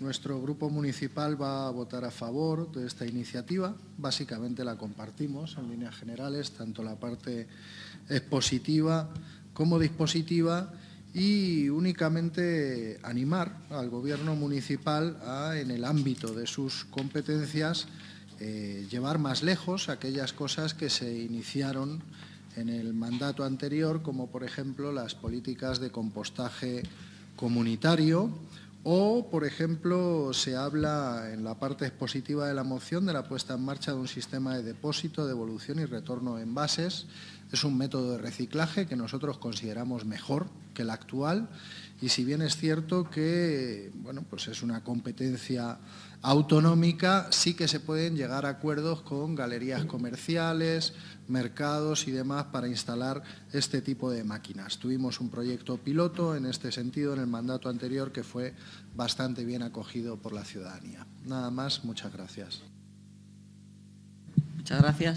Nuestro grupo municipal va a votar a favor de esta iniciativa. Básicamente la compartimos en líneas generales, tanto la parte expositiva como dispositiva y únicamente animar al Gobierno municipal a, en el ámbito de sus competencias, eh, llevar más lejos aquellas cosas que se iniciaron en el mandato anterior, como por ejemplo las políticas de compostaje comunitario o, por ejemplo, se habla en la parte expositiva de la moción de la puesta en marcha de un sistema de depósito, devolución y retorno de envases. Es un método de reciclaje que nosotros consideramos mejor que el actual y si bien es cierto que bueno, pues es una competencia autonómica, sí que se pueden llegar a acuerdos con galerías comerciales, mercados y demás para instalar este tipo de máquinas. Tuvimos un proyecto piloto en este sentido en el mandato anterior que fue bastante bien acogido por la ciudadanía. Nada más, muchas gracias. Muchas gracias.